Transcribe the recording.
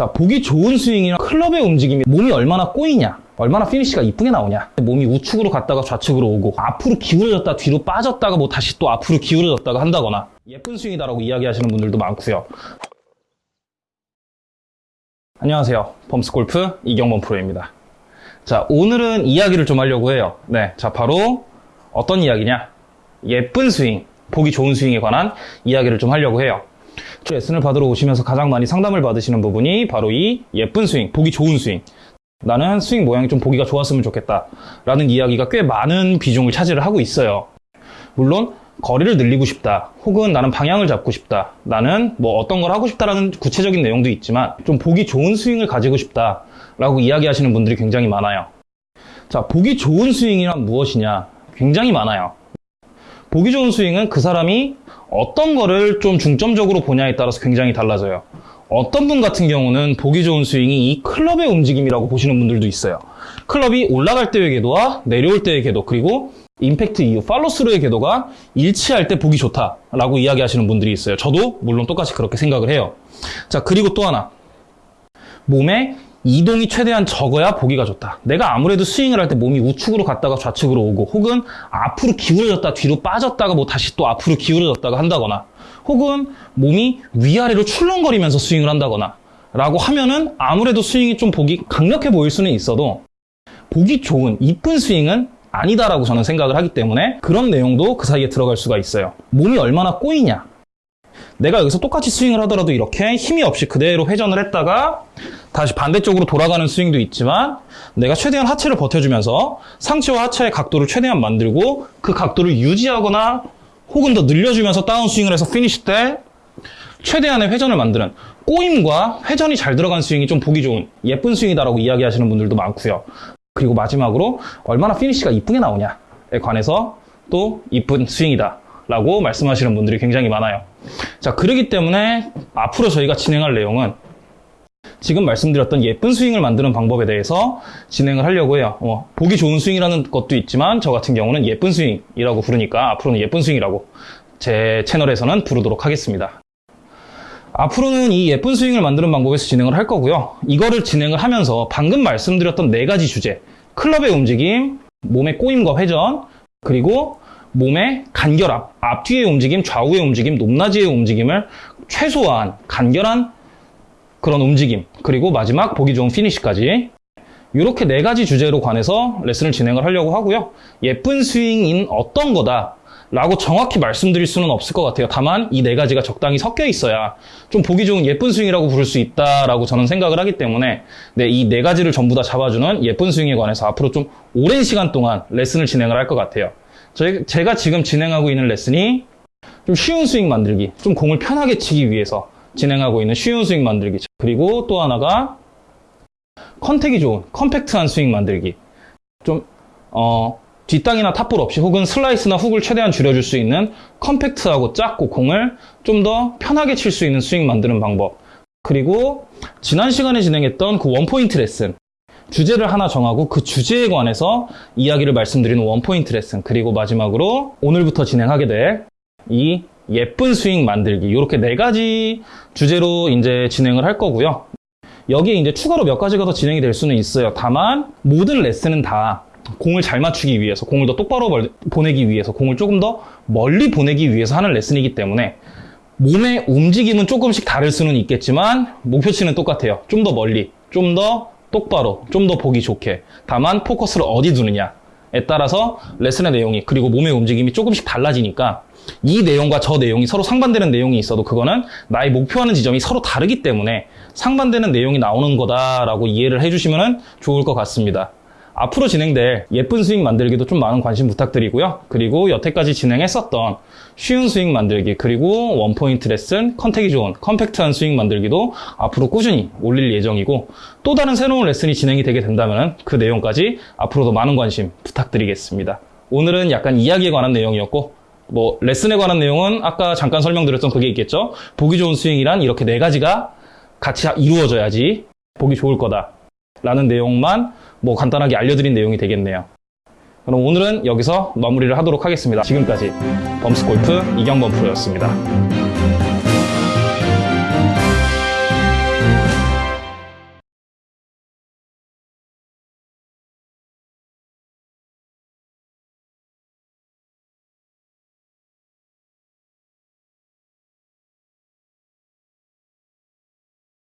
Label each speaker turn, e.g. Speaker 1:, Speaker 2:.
Speaker 1: 자, 보기 좋은 스윙이나 클럽의 움직임이 몸이 얼마나 꼬이냐, 얼마나 피니시가 이쁘게 나오냐. 몸이 우측으로 갔다가 좌측으로 오고, 앞으로 기울어졌다 뒤로 빠졌다가 뭐 다시 또 앞으로 기울어졌다가 한다거나, 예쁜 스윙이다라고 이야기하시는 분들도 많고요. 안녕하세요. 범스골프 이경범 프로입니다. 자, 오늘은 이야기를 좀 하려고 해요. 네, 자, 바로 어떤 이야기냐? 예쁜 스윙, 보기 좋은 스윙에 관한 이야기를 좀 하려고 해요. 저 레슨을 받으러 오시면서 가장 많이 상담을 받으시는 부분이 바로 이 예쁜 스윙, 보기 좋은 스윙. 나는 스윙 모양이 좀 보기가 좋았으면 좋겠다. 라는 이야기가 꽤 많은 비중을 차지를 하고 있어요. 물론, 거리를 늘리고 싶다. 혹은 나는 방향을 잡고 싶다. 나는 뭐 어떤 걸 하고 싶다라는 구체적인 내용도 있지만, 좀 보기 좋은 스윙을 가지고 싶다. 라고 이야기하시는 분들이 굉장히 많아요. 자, 보기 좋은 스윙이란 무엇이냐? 굉장히 많아요. 보기 좋은 스윙은 그 사람이 어떤 거를 좀 중점적으로 보냐에 따라서 굉장히 달라져요. 어떤 분 같은 경우는 보기 좋은 스윙이 이 클럽의 움직임이라고 보시는 분들도 있어요. 클럽이 올라갈 때의 궤도와 내려올 때의 궤도 그리고 임팩트 이후 팔로스루의 궤도가 일치할 때 보기 좋다라고 이야기하시는 분들이 있어요. 저도 물론 똑같이 그렇게 생각을 해요. 자 그리고 또 하나 몸에 이동이 최대한 적어야 보기가 좋다. 내가 아무래도 스윙을 할 때 몸이 우측으로 갔다가 좌측으로 오고 혹은 앞으로 기울어졌다 뒤로 빠졌다가 뭐 다시 또 앞으로 기울어졌다가 한다거나 혹은 몸이 위아래로 출렁거리면서 스윙을 한다거나 라고 하면은 아무래도 스윙이 좀 보기 강력해 보일 수는 있어도 보기 좋은 이쁜 스윙은 아니다라고 저는 생각을 하기 때문에 그런 내용도 그 사이에 들어갈 수가 있어요. 몸이 얼마나 꼬이냐 내가 여기서 똑같이 스윙을 하더라도 이렇게 힘이 없이 그대로 회전을 했다가 다시 반대쪽으로 돌아가는 스윙도 있지만 내가 최대한 하체를 버텨주면서 상체와 하체의 각도를 최대한 만들고 그 각도를 유지하거나 혹은 더 늘려주면서 다운스윙을 해서 피니시 때 최대한의 회전을 만드는 꼬임과 회전이 잘 들어간 스윙이 좀 보기 좋은 예쁜 스윙이다라고 이야기하시는 분들도 많고요. 그리고 마지막으로 얼마나 피니시가 이쁘게 나오냐에 관해서 또 이쁜 스윙이다 라고 말씀하시는 분들이 굉장히 많아요. 자, 그러기 때문에 앞으로 저희가 진행할 내용은 지금 말씀드렸던 예쁜 스윙을 만드는 방법에 대해서 진행을 하려고 해요. 어, 보기 좋은 스윙이라는 것도 있지만 저 같은 경우는 예쁜 스윙이라고 부르니까 앞으로는 예쁜 스윙이라고 제 채널에서는 부르도록 하겠습니다. 앞으로는 이 예쁜 스윙을 만드는 방법에서 진행을 할 거고요. 이거를 진행을 하면서 방금 말씀드렸던 네 가지 주제 클럽의 움직임, 몸의 꼬임과 회전, 그리고 몸의 간결함, 앞뒤의 움직임, 좌우의 움직임, 높낮이의 움직임을 최소한 간결한 그런 움직임, 그리고 마지막 보기 좋은 피니시까지 이렇게 네 가지 주제로 관해서 레슨을 진행을 하려고 하고요. 예쁜 스윙인 어떤 거다 라고 정확히 말씀드릴 수는 없을 것 같아요. 다만 이 네 가지가 적당히 섞여 있어야 좀 보기 좋은 예쁜 스윙이라고 부를 수 있다라고 저는 생각을 하기 때문에 네, 이 네 가지를 전부 다 잡아주는 예쁜 스윙에 관해서 앞으로 좀 오랜 시간 동안 레슨을 진행을 할 것 같아요. 제가 지금 진행하고 있는 레슨이 좀 쉬운 스윙 만들기, 좀 공을 편하게 치기 위해서 진행하고 있는 쉬운 스윙 만들기. 그리고 또 하나가 contact이 좋은, compact한 스윙 만들기. 좀, 어, 뒷땅이나 top ball 없이 혹은 슬라이스나 훅을 최대한 줄여줄 수 있는 compact하고 작고 공을 좀 더 편하게 칠 수 있는 스윙 만드는 방법. 그리고 지난 시간에 진행했던 그 one point 레슨. 주제를 하나 정하고 그 주제에 관해서 이야기를 말씀드리는 one point 레슨. 그리고 마지막으로 오늘부터 진행하게 될 이 예쁜 스윙 만들기. 이렇게 네 가지 주제로 이제 진행을 할 거고요. 여기에 이제 추가로 몇 가지가 더 진행이 될 수는 있어요. 다만 모든 레슨은 다 공을 잘 맞추기 위해서 공을 더 똑바로 보내기 위해서 공을 조금 더 멀리 보내기 위해서 하는 레슨이기 때문에 몸의 움직임은 조금씩 다를 수는 있겠지만 목표치는 똑같아요. 좀 더 멀리 좀 더 똑바로 좀 더 보기 좋게 다만 포커스를 어디 두느냐에 따라서 레슨의 내용이 그리고 몸의 움직임이 조금씩 달라지니까 이 내용과 저 내용이 서로 상반되는 내용이 있어도 그거는 나의 목표하는 지점이 서로 다르기 때문에 상반되는 내용이 나오는 거다라고 이해를 해주시면 좋을 것 같습니다. 앞으로 진행될 예쁜 스윙 만들기도 좀 많은 관심 부탁드리고요. 그리고 여태까지 진행했었던 쉬운 스윙 만들기 그리고 one point 레슨, contact이 좋은 compact한 스윙 만들기도 앞으로 꾸준히 올릴 예정이고 또 다른 새로운 레슨이 진행이 되게 된다면 그 내용까지 앞으로도 많은 관심 부탁드리겠습니다. 오늘은 약간 이야기에 관한 내용이었고 뭐 레슨에 관한 내용은 아까 잠깐 설명드렸던 그게 있겠죠. 보기 좋은 스윙이란 이렇게 네 가지가 같이 이루어져야지 보기 좋을 거다. 라는 내용만 뭐 간단하게 알려드린 내용이 되겠네요. 그럼 오늘은 여기서 마무리를 하도록 하겠습니다. 지금까지 범스골프 이경범 프로였습니다.